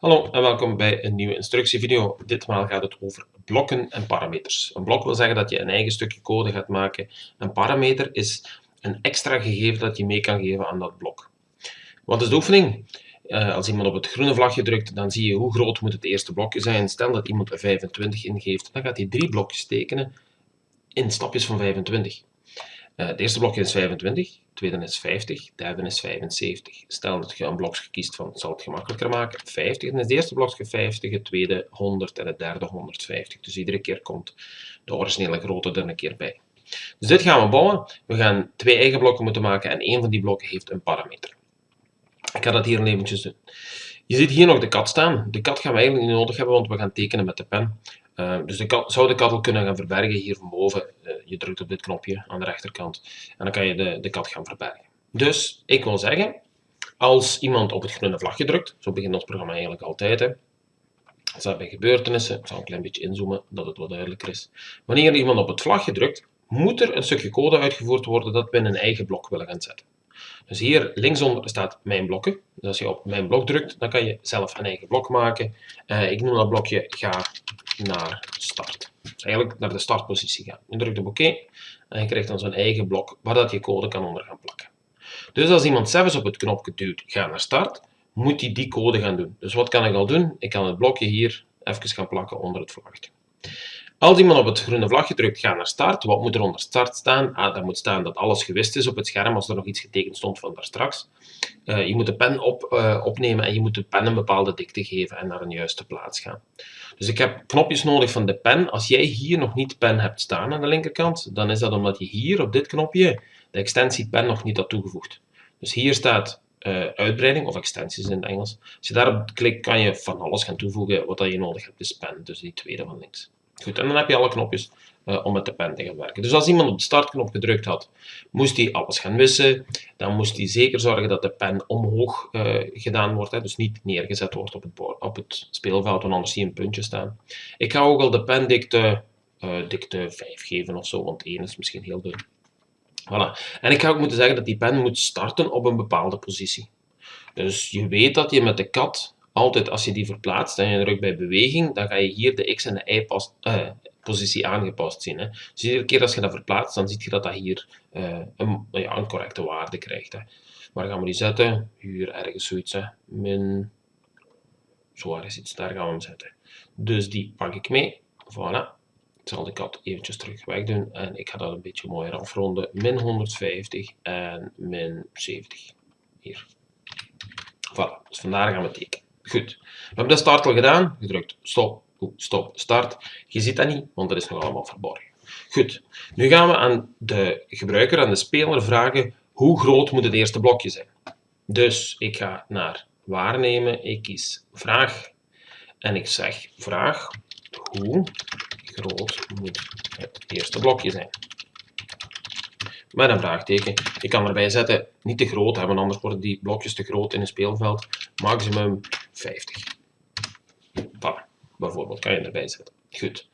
Hallo en welkom bij een nieuwe instructievideo. Ditmaal gaat het over blokken en parameters. Een blok wil zeggen dat je een eigen stukje code gaat maken. Een parameter is een extra gegeven dat je mee kan geven aan dat blok. Wat is de oefening? Uh, als iemand op het groene vlagje drukt, dan zie je hoe groot moet het eerste blokje zijn. Stel dat iemand een 25 ingeeft, dan gaat hij drie blokjes tekenen in stapjes van 25. Uh, het eerste blokje is 25, tweede is 50, derde is 75. Stel dat je een blokje kiest van, zal het gemakkelijker maken, 50. Dan is het eerste blokje 50, het tweede 100 en het derde 150. Dus iedere keer komt de originele grootte er een keer bij. Dus dit gaan we bouwen. We gaan twee eigen blokken moeten maken en één van die blokken heeft een parameter. Ik ga dat hier eventjes doen. Je ziet hier nog de kat staan. De kat gaan we eigenlijk niet nodig hebben, want we gaan tekenen met de pen. Uh, dus kat, zou de kat al kunnen gaan verbergen hier van boven. Je drukt op dit knopje aan de rechterkant en dan kan je de, de kat gaan verbergen. Dus ik wil zeggen, als iemand op het groene vlagje drukt, zo begint ons programma eigenlijk altijd. Hè. Dat bij gebeurtenissen, ik zal een klein beetje inzoomen, dat het wat duidelijker is. Wanneer iemand op het vlagje drukt, moet er een stukje code uitgevoerd worden dat we in een eigen blok willen gaan zetten. Dus hier linksonder staat mijn blokken. Dus als je op mijn blok drukt, dan kan je zelf een eigen blok maken. Uh, ik noem dat blokje ga naar start. Dus eigenlijk naar de startpositie gaan. Je drukt op oké en je krijgt dan zo'n eigen blok waar dat je code kan onder gaan plakken. Dus als iemand zelfs op het knopje duwt, ga naar start, moet hij die code gaan doen. Dus wat kan ik al doen? Ik kan het blokje hier even gaan plakken onder het vlagje. Als iemand op het groene vlagje drukt, ga naar start. Wat moet er onder start staan? Ah, daar moet staan dat alles gewist is op het scherm als er nog iets getekend stond van daar straks. Uh, je moet de pen op, uh, opnemen en je moet de pen een bepaalde dikte geven en naar een juiste plaats gaan. Dus ik heb knopjes nodig van de pen. Als jij hier nog niet pen hebt staan aan de linkerkant, dan is dat omdat je hier op dit knopje de extensie pen nog niet had toegevoegd. Dus hier staat uh, uitbreiding of extensies in het Engels. Als je daarop klikt, kan je van alles gaan toevoegen. Wat dat je nodig hebt is pen, dus die tweede van links. Goed, en dan heb je alle knopjes uh, om met de pen te gaan werken. Dus als iemand op de startknop gedrukt had, moest hij alles gaan wissen. Dan moest hij zeker zorgen dat de pen omhoog uh, gedaan wordt, hè, dus niet neergezet wordt op het, op het speelveld, want anders zie je een puntje staan. Ik ga ook al de pendikte uh, dikte 5 geven of zo, want 1 is misschien heel dun. Voilà. En ik ga ook moeten zeggen dat die pen moet starten op een bepaalde positie. Dus je weet dat je met de kat altijd als je die verplaatst en je drukt bij beweging, dan ga je hier de x en de y pas, uh, positie aangepast zien. Hè. Dus iedere keer als je dat verplaatst, dan zie je dat dat hier uh, een, ja, een, correcte waarde krijgt. Hè. Waar gaan we die zetten? Hier ergens zoiets. Hè. Min, zo ergens iets, daar gaan we hem zetten. Dus die pak ik mee. Voilà. Ik zal de kat eventjes terug wegdoen en ik ga dat een beetje mooier afronden. Min 150 en min 70. Hier. Voilà, dus vandaar gaan we tekenen. Goed. We hebben de start al gedaan. Gedrukt stop, stop, start. Je ziet dat niet, want dat is nog allemaal verborgen. Goed. Nu gaan we aan de gebruiker, aan de speler vragen hoe groot moet het eerste blokje zijn. Dus ik ga naar waarnemen, ik kies vraag en ik zeg vraag hoe groot moet het eerste blokje zijn met een vraagteken. Ik kan erbij zetten, niet te groot hebben, anders worden die blokjes te groot in een speelveld. Maximum 50. Voilà, bijvoorbeeld, kan je erbij zetten. Goed.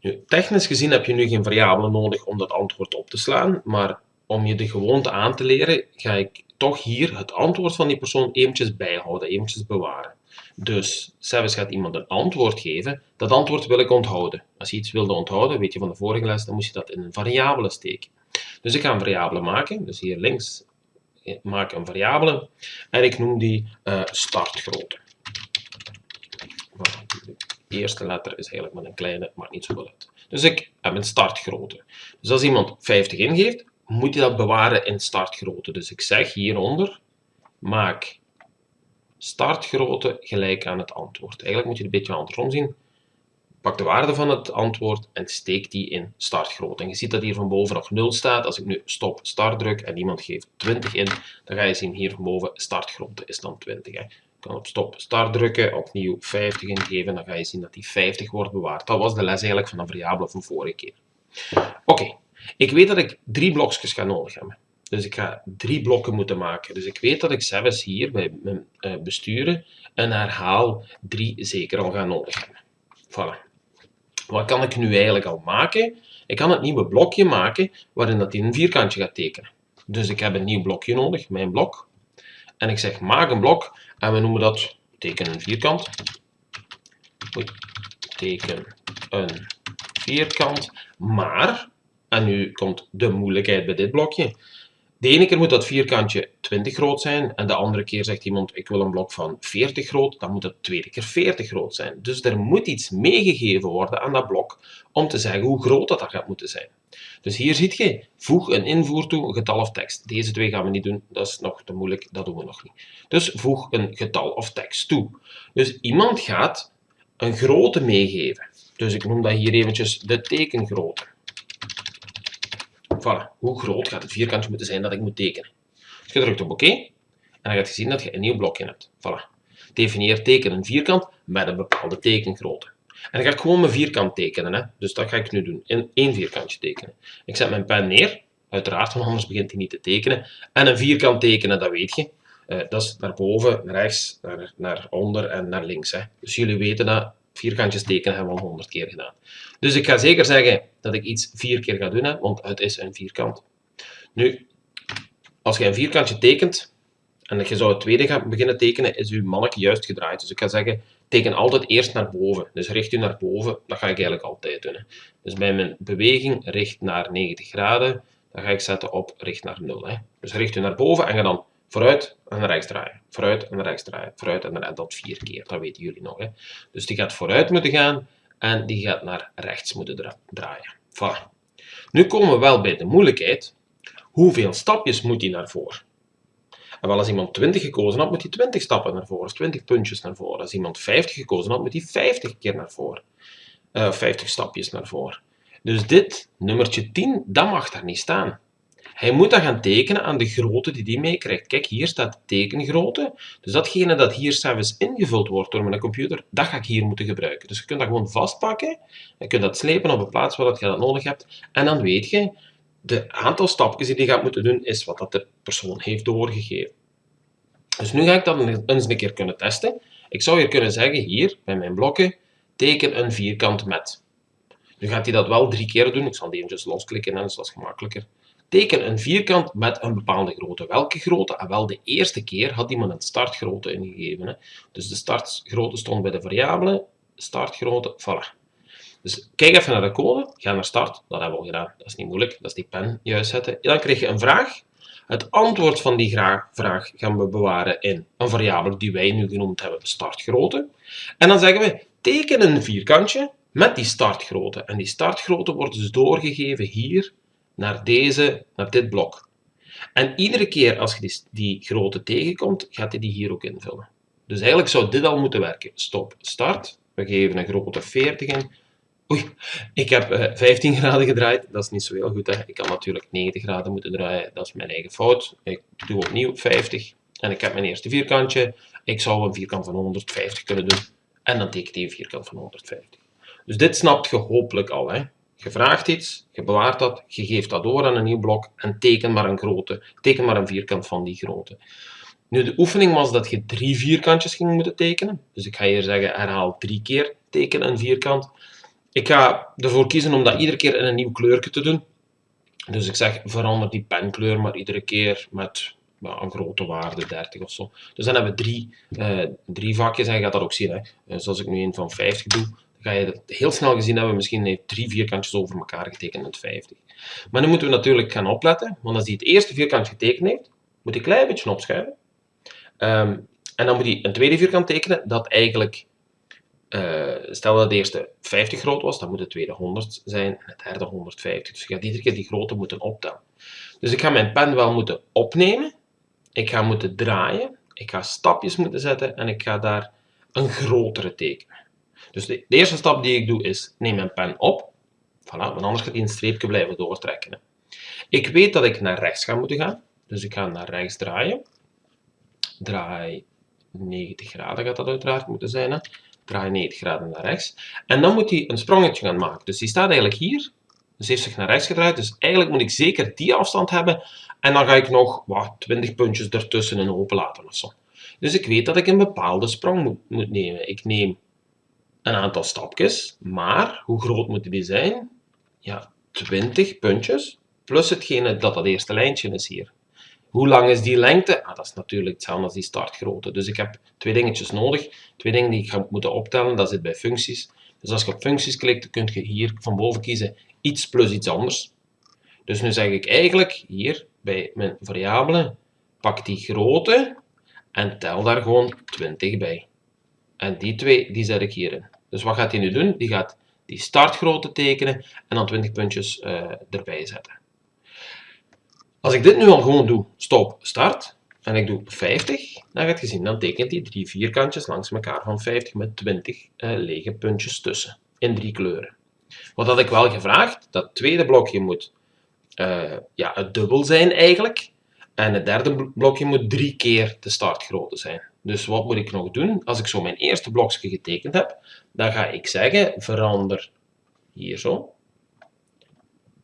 Nu, technisch gezien heb je nu geen variabelen nodig om dat antwoord op te slaan, maar om je de gewoonte aan te leren, ga ik toch hier het antwoord van die persoon eventjes bijhouden, eventjes bewaren. Dus, zelfs gaat iemand een antwoord geven, dat antwoord wil ik onthouden. Als je iets wilde onthouden, weet je van de vorige les, dan moest je dat in een variabele steken. Dus ik ga een variabele maken, dus hier links maak een variabele en ik noem die uh, startgrootte. De eerste letter is eigenlijk met een kleine, maar niet zo uit. Dus ik heb een startgrootte. Dus als iemand 50 ingeeft, moet hij dat bewaren in startgrootte. Dus ik zeg hieronder, maak startgrootte gelijk aan het antwoord. Eigenlijk moet je het een beetje andersom zien. Pak de waarde van het antwoord en steek die in startgrootte. En je ziet dat hier van boven nog 0 staat. Als ik nu stop start druk en iemand geeft 20 in, dan ga je zien hier van boven startgrootte is dan 20. Hè. Ik kan op stop start drukken, opnieuw 50 ingeven, dan ga je zien dat die 50 wordt bewaard. Dat was de les eigenlijk van de variabele van vorige keer. Oké, ik weet dat ik drie blokjes ga nodig hebben. Dus ik ga drie blokken moeten maken. Dus ik weet dat ik zelfs hier bij mijn uh, besturen een herhaal 3 zeker al ga nodig hebben. Voilà. Wat kan ik nu eigenlijk al maken? Ik kan het nieuwe blokje maken waarin dat in een vierkantje gaat tekenen. Dus ik heb een nieuw blokje nodig, mijn blok. En ik zeg maak een blok en we noemen dat teken een vierkant. Oei, teken een vierkant. Maar, en nu komt de moeilijkheid bij dit blokje. De ene keer moet dat vierkantje 20 groot zijn en de andere keer zegt iemand ik wil een blok van 40 groot, dan moet het tweede keer 40 groot zijn. Dus er moet iets meegegeven worden aan dat blok om te zeggen hoe groot dat, dat gaat moeten zijn. Dus hier ziet je, voeg een invoer toe, een getal of tekst. Deze twee gaan we niet doen, dat is nog te moeilijk, dat doen we nog niet. Dus voeg een getal of tekst toe. Dus iemand gaat een grootte meegeven. Dus ik noem dat hier eventjes de tekengrootte. Voilà, hoe groot gaat het vierkantje moeten zijn dat ik moet tekenen? Je drukt op oké en dan gaat je zien dat je een nieuw blokje hebt. Voilà. Definieer teken een vierkant met een bepaalde tekengrootte. En dan ga ik gewoon mijn vierkant tekenen. Hè. Dus dat ga ik nu doen. In vierkantje tekenen. Ik zet mijn pen neer. Uiteraard, want anders begint hij niet te tekenen. En een vierkant tekenen, dat weet je. Uh, dat is naar boven, naar rechts, naar, naar onder en naar links. Hè. Dus jullie weten dat vierkantjes tekenen hebben we al honderd keer gedaan. Dus ik ga zeker zeggen dat ik iets vier keer ga doen, hè, want het is een vierkant. Nu, als je een vierkantje tekent en je zou het tweede gaan beginnen tekenen, is je mannetje juist gedraaid. Dus ik ga zeggen, teken altijd eerst naar boven. Dus richt u naar boven, dat ga ik eigenlijk altijd doen. Hè. Dus bij mijn beweging richt naar 90 graden, dan ga ik zetten op richt naar 0. Hè. Dus richt u naar boven en ga dan vooruit en naar rechts draaien. Vooruit en naar rechts draaien. Vooruit en naar. Dat vier keer, dat weten jullie nog. Hè. Dus die gaat vooruit moeten gaan en die gaat naar rechts moeten draaien. Voilà. Nu komen we wel bij de moeilijkheid. Hoeveel stapjes moet hij naar voren? En wel, als iemand 20 gekozen had, moet hij 20 stappen naar voren, 20 puntjes naar voren. Als iemand 50 gekozen had, moet hij 50 keer naar voren. Uh, eh, 50 stapjes naar voren. Dus dit, nummertje 10, dat mag daar niet staan. Hij moet dat gaan tekenen aan de grootte die hij meekrijgt. Kijk, hier staat de tekengrootte. Dus datgene dat hier zelfs ingevuld wordt door mijn computer, dat ga ik hier moeten gebruiken. Dus je kunt dat gewoon vastpakken. Je kunt dat slepen op een plaats waar je dat nodig hebt. En dan weet je, de aantal stapjes die je gaat moeten doen, is wat dat de persoon heeft doorgegeven. Dus nu ga ik dat eens een keer kunnen testen. Ik zou hier kunnen zeggen, hier, bij mijn blokken, teken een vierkant met. Nu gaat hij dat wel drie keer doen. Ik zal die eventjes losklikken, dus dat is gemakkelijker. Teken een vierkant met een bepaalde grootte. Welke grootte? En ah, wel, de eerste keer had iemand een startgrootte ingegeven. Hè. Dus de startgrootte stond bij de variabele. Startgrootte, voilà. Dus kijk even naar de code, ga naar start, dat hebben we al gedaan, dat is niet moeilijk, dat is die pen juist zetten. dan krijg je een vraag. Het antwoord van die vraag gaan we bewaren in een variabele die wij nu genoemd hebben, startgrootte. En dan zeggen we, teken een vierkantje met die startgrootte. En die startgrootte wordt dus doorgegeven hier naar, deze, naar dit blok. En iedere keer als je die, die grootte tegenkomt, gaat hij die hier ook invullen. Dus eigenlijk zou dit al moeten werken. Stop, start. We geven een grootte 40 in. Oei, ik heb uh, eh, 15 graden gedraaid. Dat is niet zo heel goed. Hè. Ik kan natuurlijk 90 graden moeten draaien. Dat is mijn eigen fout. Ik doe opnieuw 50. En ik heb mijn eerste vierkantje. Ik zou een vierkant van 150 kunnen doen. En dan teken ik een vierkant van 150. Dus dit snapt je hopelijk al. Hè. Je vraagt iets, je bewaart dat, je geeft dat door aan een nieuw blok en teken maar een grootte. Teken maar een vierkant van die grootte. Nu, de oefening was dat je drie vierkantjes ging moeten tekenen. Dus ik ga hier zeggen, herhaal drie keer teken een vierkant. Ik ga ervoor kiezen om dat iedere keer in een nieuw kleurje te doen. Dus ik zeg, verander die penkleur maar iedere keer met een grote waarde, 30 of zo. Dus dan hebben we drie, uh, drie vakjes en je gaat dat ook zien. Hè. Dus als ik nu een van 50 doe, ga je het heel snel gezien hebben, misschien heeft drie vierkantjes over elkaar getekend met 50. Maar nu moeten we natuurlijk gaan opletten, want als hij het eerste vierkant getekend heeft, moet hij een klein beetje opschuiven. Um, en dan moet hij een tweede vierkant tekenen dat eigenlijk, uh, stel dat de eerste 50 groot was, dan moet het tweede 100 zijn en het derde 150. Dus je gaat iedere keer die grootte moeten optellen. Dus ik ga mijn pen wel moeten opnemen, ik ga moeten draaien, ik ga stapjes moeten zetten en ik ga daar een grotere tekenen. Dus de, eerste stap die ik doe is, neem mijn pen op. Voilà, want anders gaat hij een streepje blijven doortrekken. Ik weet dat ik naar rechts ga moeten gaan. Dus ik ga naar rechts draaien. Draai 90 graden gaat dat uiteraard moeten zijn. Hè. Draai 90 graden naar rechts. En dan moet hij een sprongetje gaan maken. Dus die staat eigenlijk hier. Dus heeft zich naar rechts gedraaid. Dus eigenlijk moet ik zeker die afstand hebben. En dan ga ik nog wat, 20 puntjes ertussen in open laten of. Dus ik weet dat ik een bepaalde sprong moet, moet nemen. Ik neem een aantal stapjes, maar hoe groot moeten die zijn? Ja, 20 puntjes, plus hetgene dat dat eerste lijntje is hier. Hoe lang is die lengte? Ah, dat is natuurlijk hetzelfde als die startgrootte. Dus ik heb twee dingetjes nodig. Twee dingen die ik ga moeten optellen. Dat zit bij functies. Dus als je op functies klikt, kun je hier van boven kiezen iets plus iets anders. Dus nu zeg ik eigenlijk hier bij mijn variabele, pak die grootte en tel daar gewoon 20 bij. En die twee, die zet ik hierin. Dus wat gaat hij nu doen? Die gaat die startgrootte tekenen en dan 20 puntjes uh, erbij zetten. Als ik dit nu al gewoon doe, stop, start, en ik doe 50, dan gaat je zien, dan tekent hij drie vierkantjes langs elkaar van 50 met 20 uh, eh, lege puntjes tussen, in drie kleuren. Wat had ik wel gevraagd, dat tweede blokje moet uh, ja, het dubbel zijn eigenlijk, en het derde blokje moet drie keer de startgrootte zijn. Dus wat moet ik nog doen? Als ik zo mijn eerste blokje getekend heb, dan ga ik zeggen, verander hier zo,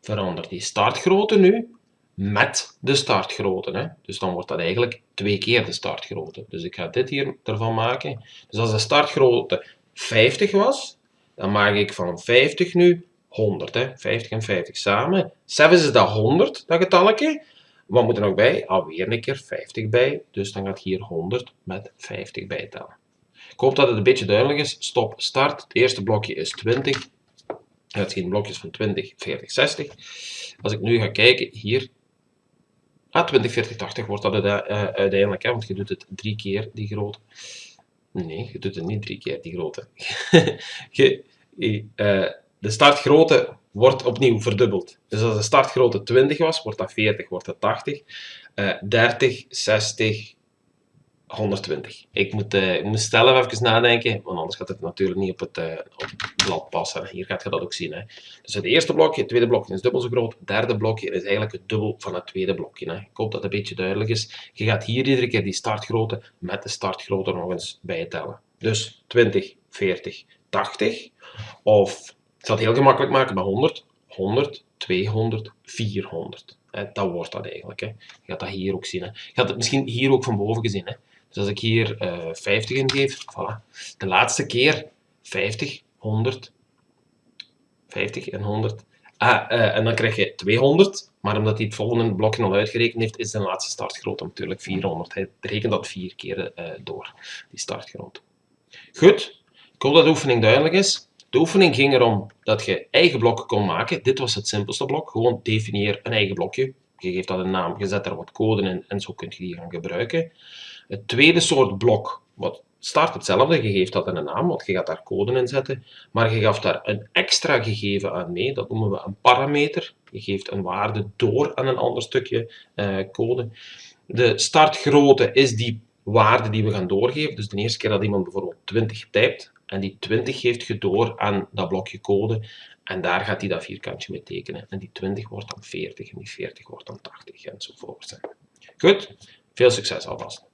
verander die startgrootte nu met de startgrootte. Hè. Dus dan wordt dat eigenlijk twee keer de startgrootte. Dus ik ga dit hier ervan maken. Dus als de startgrootte 50 was, dan maak ik van 50 nu 100. Hè. 50 en 50 samen. 7 is dat 100, dat getalletje. Wat moet er nog bij? Alweer een keer 50 bij. Dus dan gaat hier 100 met 50 bijtellen. Ik hoop dat het een beetje duidelijk is. Stop, start. Het eerste blokje is 20. Het zijn blokjes van 20, 40, 60. Als ik nu ga kijken, hier Ah, 20, 40, 80 wordt dat uh, uiteindelijk, hè, want je doet het drie keer die grootte. Nee, je doet het niet drie keer die grootte. je, uh, de startgrootte wordt opnieuw verdubbeld. Dus als de startgrootte 20 was, wordt dat 40, wordt dat 80. Uh, 30, 60, 120. Ik moet, uh, ik moet zelf even nadenken, want anders gaat het natuurlijk niet op het, uh, op blad passen. Hier gaat je dat ook zien. Hè. Dus het eerste blokje, het tweede blokje is dubbel zo groot. Het derde blokje is eigenlijk het dubbel van het tweede blokje. Hè. Ik hoop dat het een beetje duidelijk is. Je gaat hier iedere keer die startgrootte met de startgrootte nog eens bijtellen. Dus 20, 40, 80. Of, ik zal het heel gemakkelijk maken bij 100. 100, 200, 400. Dat wordt dat eigenlijk. Hè. Je gaat dat hier ook zien. Hè. Je gaat het misschien hier ook van boven gezien. Hè. Dus als ik hier uh, eh, 50 ingeef, voilà. De laatste keer 50, 100, 50 en 100. Ah, uh, en dan krijg je 200, maar omdat hij het volgende blokje al uitgerekend heeft, is de laatste startgrootte natuurlijk 400. Hij rekent dat vier keer uh, door, die startgrootte. Goed, ik hoop dat de oefening duidelijk is. De oefening ging erom dat je eigen blokken kon maken. Dit was het simpelste blok. Gewoon definieer een eigen blokje. Je geeft dat een naam, je zet er wat code in en zo kun je die gaan gebruiken. Het tweede soort blok, wat start hetzelfde, je geeft dat een naam, want je gaat daar code in zetten, maar je gaf daar een extra gegeven aan mee, dat noemen we een parameter. Je geeft een waarde door aan een ander stukje uh, code. De startgrootte is die waarde die we gaan doorgeven. Dus de eerste keer dat iemand bijvoorbeeld 20 typt, en die 20 geeft je door aan dat blokje code, en daar gaat hij dat vierkantje mee tekenen. En die 20 wordt dan 40, en die 40 wordt dan 80, enzovoort. Goed, veel succes alvast.